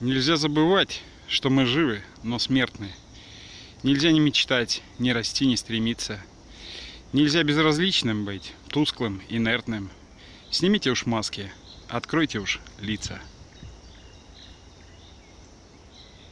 Нельзя забывать, что мы живы, но смертны. Нельзя не мечтать, не расти, не стремиться. Нельзя безразличным быть, тусклым, инертным. Снимите уж маски, откройте уж лица.